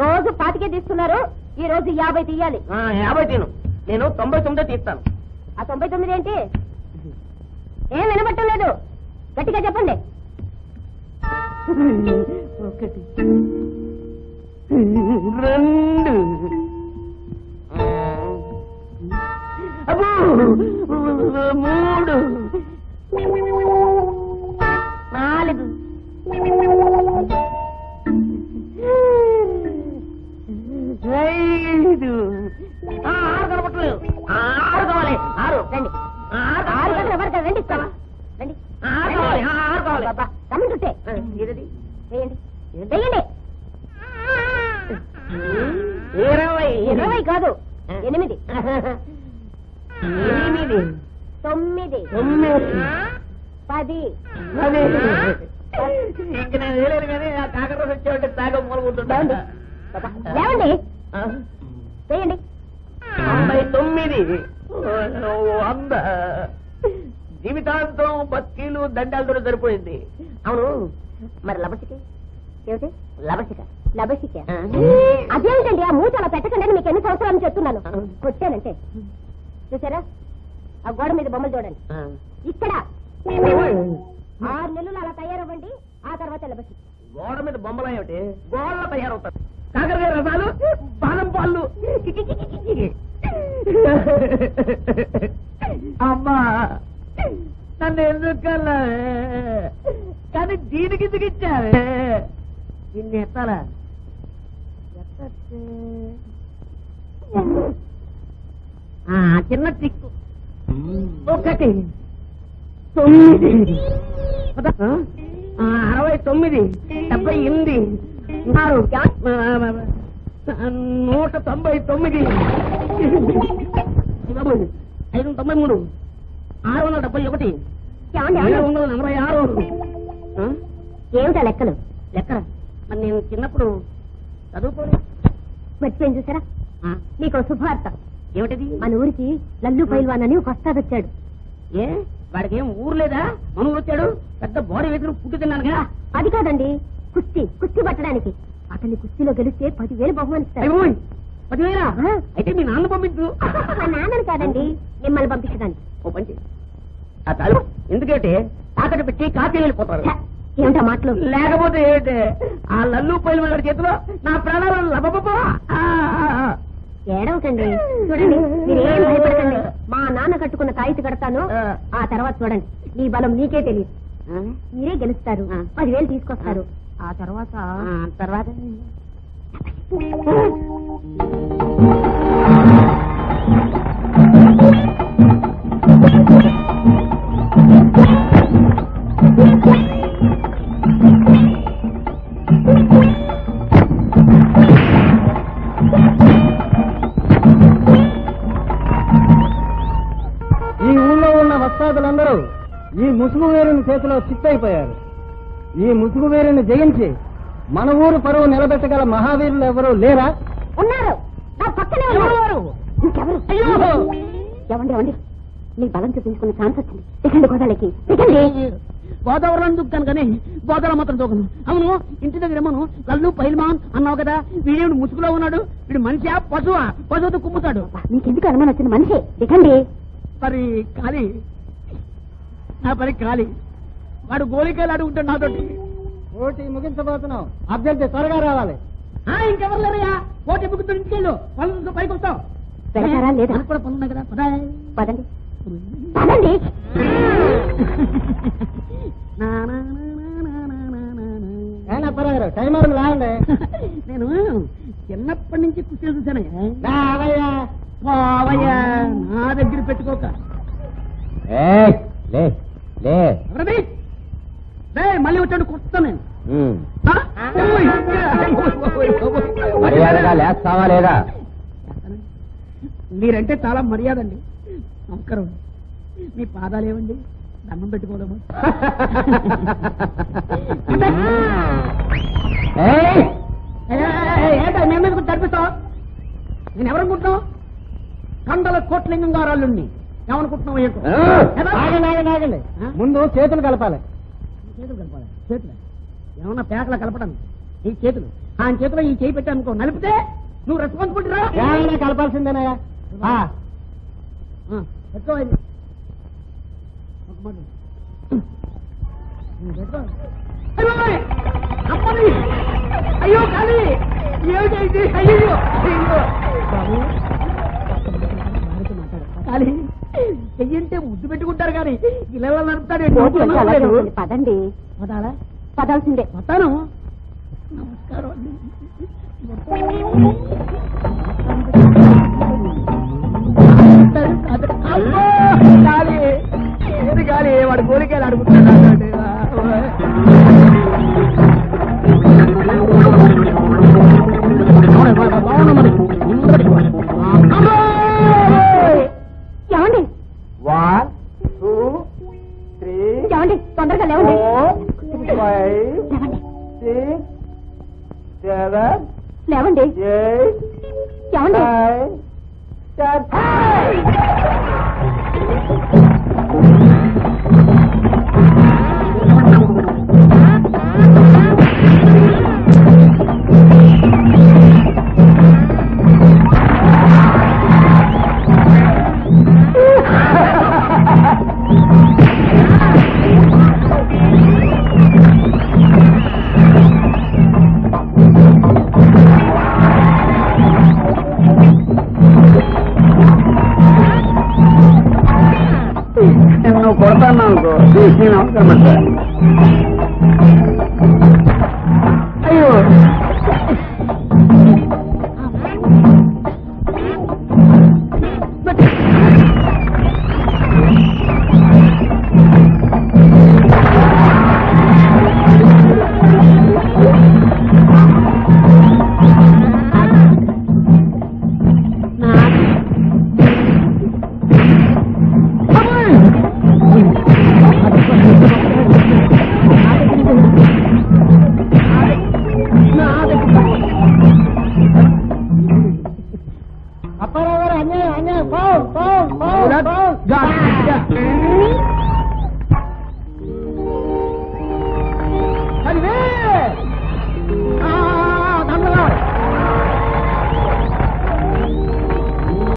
రోజు పాతికే తీస్తున్నారు. ఈ రోజు యాభై తీయాలి. ఆ, యాభై తీను. నేను తొంభై తొమ్మిదో తీస్తాను. ఆ తొంభై తొమ్మిది ఏంటి? ఏం వినబట్టం లేదు. గట్టిగా చెప్పండి. ఒకటి. రెండు. ఇరవై ఇరవై కాదు ఎనిమిది. ఎనిమిది. తొమ్మిది. తొమ్మిది. పది. అదే ఇంక నేను వేయలేను కానీ ఆ కాకరోజు వచ్చేవాడి తాగ లేవండి. వేయండి. తొంభై తొమ్మిది. వంద. జీవితాంతం బస్తీలు దండాలతో సరిపోయింది. అవును. మరి లబసికి ఏమిటి? లబసిక లభసిక ఆ. అదేమిటండి ఆ మూట అలా పెట్టకండి మీకు ఎన్ని సంవత్సరాలు చెప్తున్నాను. కొట్టానంటే. చూసారా ఆ గోడ మీద బొమ్మలు చూడండి. ఇక్కడ. ఆరు నెలలు అలా తయారవ్వండి ఆ తర్వాత లభసి గోడ మీద బొమ్మలు ఏమిటి? గోడలో తయారవుతారు. కాకరకాయ రసాలు బాదం పాలు అమ్మా నన్ను ఎందుకల్లా కానీ దీనికి ఎందుకు దీన్ని ఎత్తాలా? ఎత్తే చిన్న టిక్కు ఒకటి. తొమ్మిది. అరవై తొమ్మిది. డెబ్బై ఎనిమిది. ఆరు నూట తొంభై తొమ్మిది. ఐదు వందల తొంభై మూడు. ఆరు వందల డెబ్బై ఒకటి. ఏడు వందల నలభై ఆరు. ఏమిటా లెక్కలు? లెక్క మరి నేను చిన్నప్పుడు చదువుకోను. మర్చిపోయింది చూసారా? మీకు శుభార్త ఏమిటిది? మన ఊరికి లల్లు పైల్వాన్ అని ఒక వచ్చాడు. ఏ? వాడికి ఏం ఊరు లేదా? మనూరు వచ్చాడు? పెద్ద బాడీ వేసిన పుట్టి తిన్నానుగా అది కాదండి. కుస్తీ కుస్తీ పట్టడానికి. అతన్ని కుస్తీలో గెలిస్తే పదివేలు బహుమానిస్తాడు అయిపోయి పదివేలా. అయితే మీ నాన్న పంపించు. మా నాన్నని కాదండి మిమ్మల్ని పంపించడానికి. ఓ పంచి. ఎందుకంటే తాకట్టు పెట్టి కాపీ వెళ్ళిపోతారు. ఏమిటా మాటలు? లేకపోతే ఏంటి? ఆ లల్లు పైలు వాడి చేతిలో నా ప్రాణాలు లబబబా. ఏడవకండి. చూడండి మీరేం భయపడకండి. మా నాన్న కట్టుకున్న తాయితి కడతాను. ఆ. తర్వాత చూడండి. నీ బలం నీకే తెలియదు. ఆ, మీరే గెలుస్తారు. పదివేలు తీసుకొస్తారు. ఆ తర్వాత? తర్వాత? ఈ వస్తాదులందరూ ఈ ముసుగు వేరుని చేతిలో చిత్తైపోయారు. ఈ ముసుగు వేరుని జయించి మన ఊరు పరువు నిలబెట్టగల మహావీరులు ఎవరు లేరా? ఉన్నారు. నా పక్కనే ఉన్నారు. ఇంకెవరు? ఎవండి ఎవండి మీ బలం చూపించుకునే ఛాన్స్ వచ్చింది. దిగండి గోదాలకి దిగండి గోదావరిలో దూకుతాను కానీ గోదావరి మాత్రం దూకను. అవును ఇంటి దగ్గర ఏమోను? లల్లు పైల్మాన్ అన్నావు కదా? వీడేమిడు ముసుగులో ఉన్నాడు? వీడు మనిషా? పశువా? పశువుతో కుమ్ముతాడు. మీకెందుకు అనుమానం వచ్చిన మనిషి. దిగండి మరి ఖాళీ నా పని ఖాళీ. వాడు గోలికాయలు అడుగుతాడు నాతోటి ఓటి ముగించబోతున్నాం అభ్యర్థి త్వరగా రావాలి. ఆ, ఇంకెవరు లేరయ్యా? ఓటు ఎప్పుకుతాడు ఇంటికెళ్ళు వాళ్ళతో పైకి వస్తాం. లేదా? కూడా పనులు ఉన్నాయి కదా. పదా. పదండి. పదండి. నా, నా, నా, నా, నా, నా, నా, నా. ఏనా పర్వారు టైం నేను చిన్నప్పటి నుంచి కుర్చీలు చూశానయ్యా రావయ్యా. పోవయ్యా నా దగ్గర పెట్టుకోక. లే. మళ్ళీ వచ్చాడు నేను. మర్యాదగా లేస్తావా లేదా? మీరంటే చాలా మర్యాద అండి నమస్కారం మీ పాదాలు ఏమండి దండం పెట్టుకోలేము ఏయ్, ఏంటో మేము ఎందుకు తడిపిస్తావు నేను ఎవరనుకుంటున్నావు కండల కోట్లింగం గారాళ్ళుండి ఏమనుకుంటున్నావు ఆ, ముందు చేతులు కలపాలి. చేతులు కలపాలి. చేతులు. ఏమన్నా పేకల కలపడం ఈ చేతులు. ఆయన చేతిలో ఈ చేయి పెట్టానుకో నలిపితే నువ్వు రెస్పాన్సిబిలిటీ రా. కలపాల్సిందేనయ్యా ఆ, ఆ, పెట్టుకో ఇది. ఒక మాట. అయ్యో, అమ్మాయి! అమ్మని! అయ్యో బాబు కాలి. చెయ్యంటే ముద్దు పెట్టుకుంటారు కానీ ఇలా నడుపుతాడు. పదండి. పదాలా పదాల్సిందే. వస్తాను. నమస్కారం అండి. గాలి. వాడు కోరికలు అడుగుతున్నాడు తొందరగా లేవండి ఫోర్ ఫైవ్ లేవండి సిక్స్ సెవెన్ లేవండి ఎయిట్ ఏమండి నైన్ టెన్ నువ్వు కొడతాను అనుకో. بولا تھا